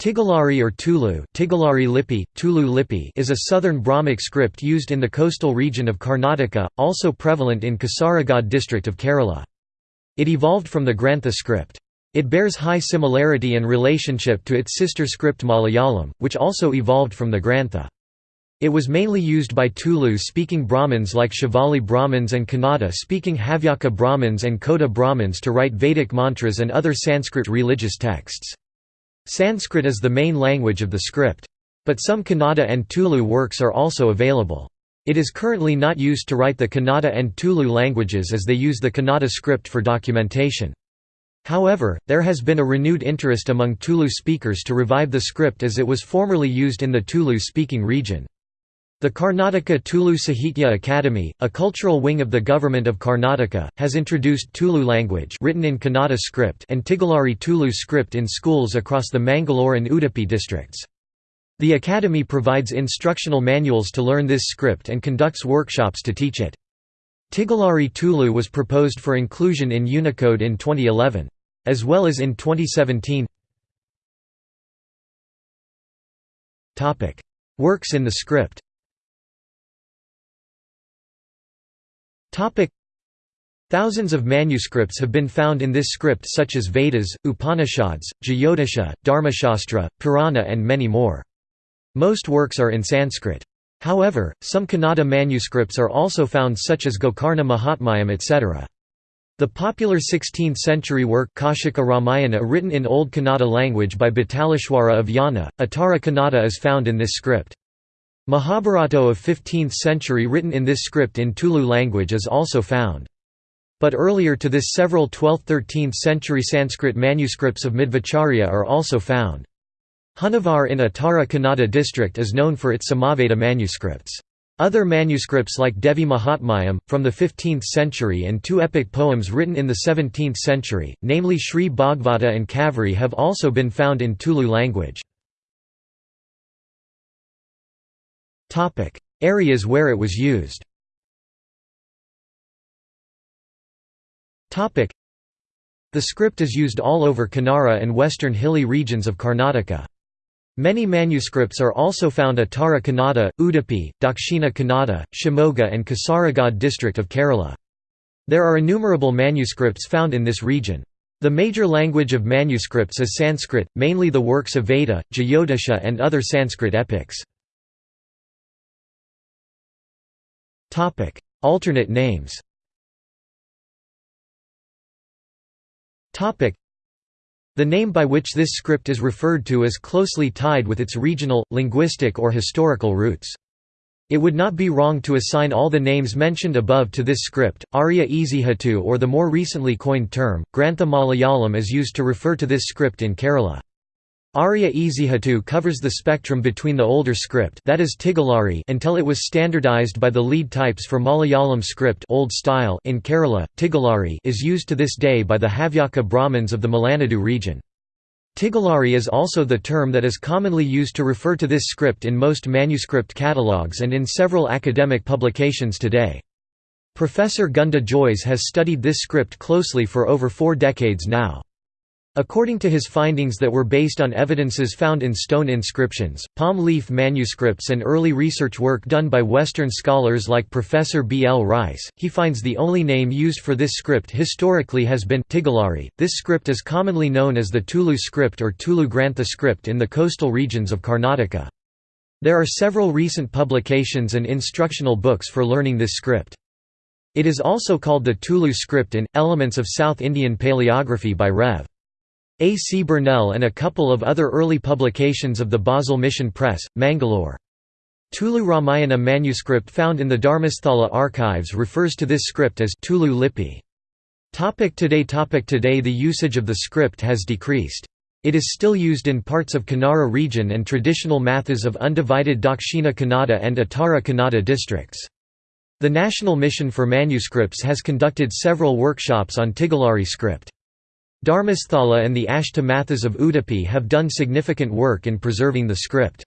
Tigalari or Tulu Tigalari Lipi, Tulu Lipi is a southern Brahmic script used in the coastal region of Karnataka, also prevalent in Kasaragod district of Kerala. It evolved from the Grantha script. It bears high similarity and relationship to its sister script Malayalam, which also evolved from the Grantha. It was mainly used by Tulu-speaking Brahmins like Shivalli Brahmins and Kannada-speaking Havyaka Brahmins and Kota Brahmins to write Vedic mantras and other Sanskrit religious texts. Sanskrit is the main language of the script. But some Kannada and Tulu works are also available. It is currently not used to write the Kannada and Tulu languages as they use the Kannada script for documentation. However, there has been a renewed interest among Tulu speakers to revive the script as it was formerly used in the Tulu-speaking region. The Karnataka Tulu Sahitya Academy, a cultural wing of the government of Karnataka, has introduced Tulu language written in Kannada script and Tigalari Tulu script in schools across the Mangalore and Udupi districts. The academy provides instructional manuals to learn this script and conducts workshops to teach it. Tigalari Tulu was proposed for inclusion in Unicode in 2011. As well as in 2017 Works in the script Thousands of manuscripts have been found in this script such as Vedas, Upanishads, Jyotisha, Dharmashastra, Purana and many more. Most works are in Sanskrit. However, some Kannada manuscripts are also found such as Gokarna Mahatmyam etc. The popular 16th-century work Kaushika Ramayana written in Old Kannada language by Bhataleshwara of Yana, Uttara Kannada is found in this script. Mahabharata of 15th century written in this script in Tulu language is also found. But earlier to this several 12th–13th century Sanskrit manuscripts of Madhvacharya are also found. Honnavar in Uttara Kannada district is known for its Samaveda manuscripts. Other manuscripts like Devi Mahatmyam, from the 15th century and two epic poems written in the 17th century, namely Sri Bhagavata and Kaveri have also been found in Tulu language. Topic: Areas where it was used. Topic: The script is used all over Kannara and western hilly regions of Karnataka. Many manuscripts are also found at Uttara Kannada, Udupi, Dakshina Kannada, Shimoga and Kasaragod district of Kerala. There are innumerable manuscripts found in this region. The major language of manuscripts is Sanskrit, mainly the works of Veda, Jyotisha and other Sanskrit epics. Topic: Alternate names. Topic: The name by which this script is referred to is closely tied with its regional, linguistic or historical roots. It would not be wrong to assign all the names mentioned above to this script. Arya Ezhuthu or the more recently coined term, Grantha Malayalam is used to refer to this script in Kerala. Arya Ezhuthu covers the spectrum between the older script that is Tigalari until it was standardized by the lead types for Malayalam script Old Style in Kerala. Tigalari is used to this day by the Havyaka Brahmins of the Malenadu region. Tigalari is also the term that is commonly used to refer to this script in most manuscript catalogues and in several academic publications today. Professor Gunda Jois has studied this script closely for over four decades now. According to his findings that were based on evidences found in stone inscriptions, palm leaf manuscripts and early research work done by Western scholars like Professor B. L. Rice, he finds the only name used for this script historically has been Tigalari. This script is commonly known as the Tulu script or Tulu Grantha script in the coastal regions of Karnataka. There are several recent publications and instructional books for learning this script. It is also called the Tulu script in, Elements of South Indian Paleography by Rev. A. C. Burnell and a couple of other early publications of the Basel Mission Press, Mangalore. Tulu Ramayana manuscript found in the Dharmasthala archives refers to this script as Tulu Lipi. Topic today Topic Today the usage of the script has decreased. It is still used in parts of Kannara region and traditional mathas of undivided Dakshina Kannada and Uttara Kannada districts. The National Mission for Manuscripts has conducted several workshops on Tigalari script. Dharmasthala and the Ashtamathas of Udupi have done significant work in preserving the script.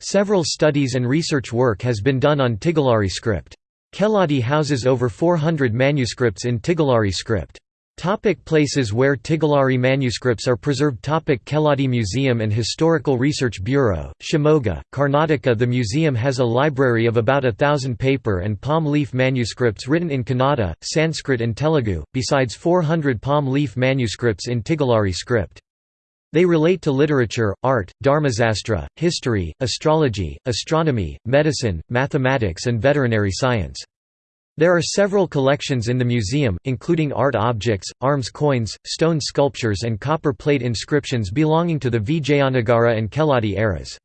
Several studies and research work has been done on Tigalari script. Keladi houses over 400 manuscripts in Tigalari script. Topic places where Tigalari manuscripts are preserved Topic Keladi Museum and Historical Research Bureau, Shimoga, Karnataka The museum has a library of about a thousand paper and palm leaf manuscripts written in Kannada, Sanskrit and Telugu, besides 400 palm leaf manuscripts in Tigalari script. They relate to literature, art, dharmasastra, history, astrology, astronomy, medicine, mathematics and veterinary science. There are several collections in the museum, including art objects, arms coins, stone sculptures and copper plate inscriptions belonging to the Vijayanagara and Keladi eras.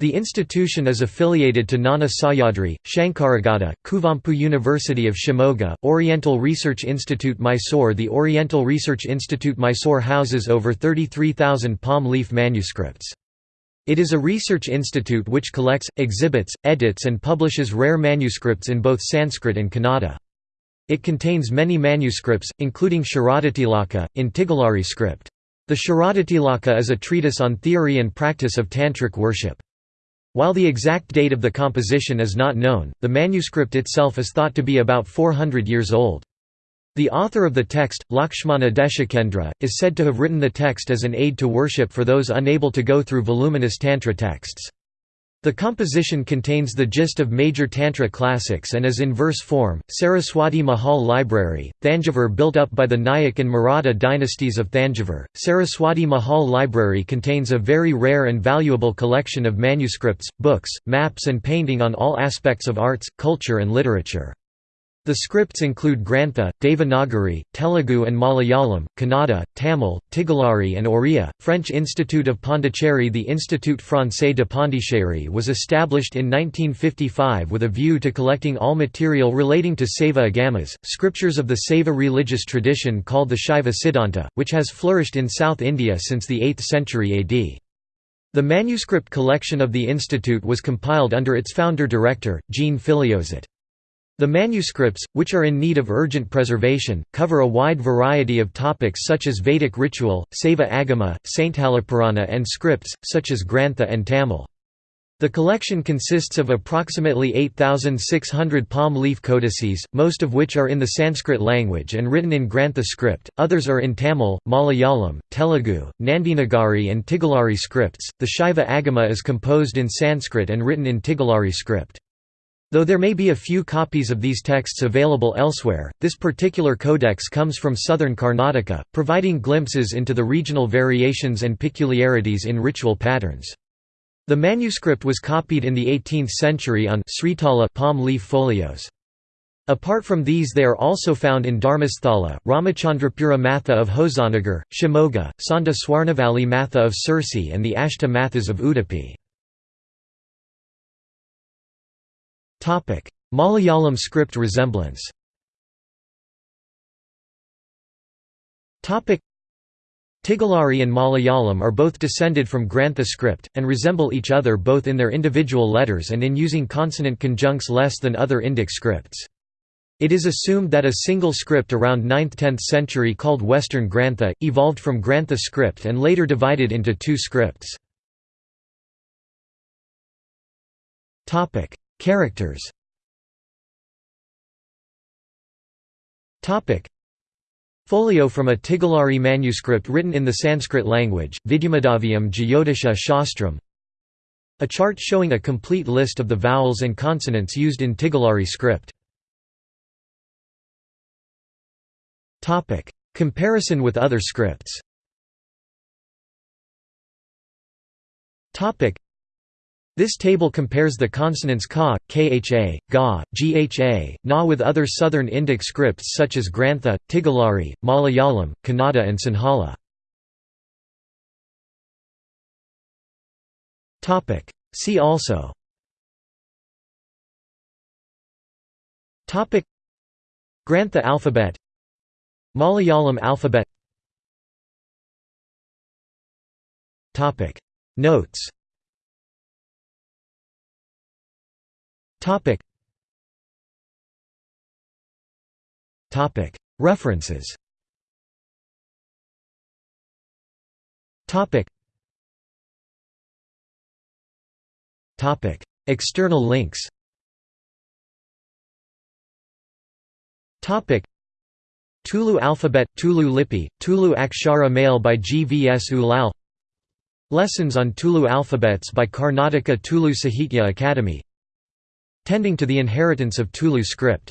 The institution is affiliated to Jnana Sahyadri, Shankaraghatta, Kuvempu University of Shimoga, Oriental Research Institute Mysore The Oriental Research Institute Mysore houses over 33,000 palm leaf manuscripts. It is a research institute which collects, exhibits, edits and publishes rare manuscripts in both Sanskrit and Kannada. It contains many manuscripts, including Sharadatilaka, in Tigalari script. The Sharadatilaka is a treatise on theory and practice of Tantric worship. While the exact date of the composition is not known, the manuscript itself is thought to be about 400 years old. The author of the text, Lakshmana Deshikendra, is said to have written the text as an aid to worship for those unable to go through voluminous Tantra texts. The composition contains the gist of major Tantra classics and is in verse form. Saraswati Mahal Library, Thanjavur built up by the Nayak and Maratha dynasties of Thanjavur. Saraswati Mahal Library contains a very rare and valuable collection of manuscripts, books, maps and painting on all aspects of arts, culture and literature. The scripts include Grantha, Devanagari, Telugu and Malayalam, Kannada, Tamil, Tigalari and Oriya. French Institute of Pondicherry The Institut Français de Pondicherry was established in 1955 with a view to collecting all material relating to Saiva Agamas, scriptures of the Saiva religious tradition called the Shaiva Siddhanta, which has flourished in South India since the 8th century AD. The manuscript collection of the institute was compiled under its founder-director, Jean Filiozat. The manuscripts, which are in need of urgent preservation, cover a wide variety of topics such as Vedic ritual, Saiva Agama, Saintalapurana and scripts, such as Grantha and Tamil. The collection consists of approximately 8,600 palm leaf codices, most of which are in the Sanskrit language and written in Grantha script, others are in Tamil, Malayalam, Telugu, Nandinagari and Tigalari scripts. The Shaiva Agama is composed in Sanskrit and written in Tigalari script. Though there may be a few copies of these texts available elsewhere, this particular codex comes from southern Karnataka, providing glimpses into the regional variations and peculiarities in ritual patterns. The manuscript was copied in the 18th century on Sritala palm leaf folios. Apart from these they are also found in Dharmasthala, Ramachandrapura Matha of Hosanagar, Shimoga, Sonda Swarnavalli Matha of Sirsi and the Ashta Mathas of Udupi. Malayalam script resemblance Tigalari and Malayalam are both descended from Grantha script, and resemble each other both in their individual letters and in using consonant conjuncts less than other Indic scripts. It is assumed that a single script around 9th–10th century called Western Grantha, evolved from Grantha script and later divided into two scripts. Characters. Folio from a Tigalari manuscript written in the Sanskrit language, Vidyamadhaviyam Jyotisha Shastram. A chart showing a complete list of the vowels and consonants used in Tigalari script. Comparison with other scripts this table compares the consonants ka, kha, ga, gha, na with other southern Indic scripts such as Grantha, Tigalari, Malayalam, Kannada and Sinhala. See also. Grantha alphabet. Malayalam alphabet. Notes Topic. Topic. References. Topic. Topic. External links. Topic. Tulu alphabet, Tulu Lipi, Tulu Akshara mail by G. V. S. Ullal Lessons on Tulu alphabets by Karnataka Tulu Sahitya Academy Tending to the inheritance of Tulu script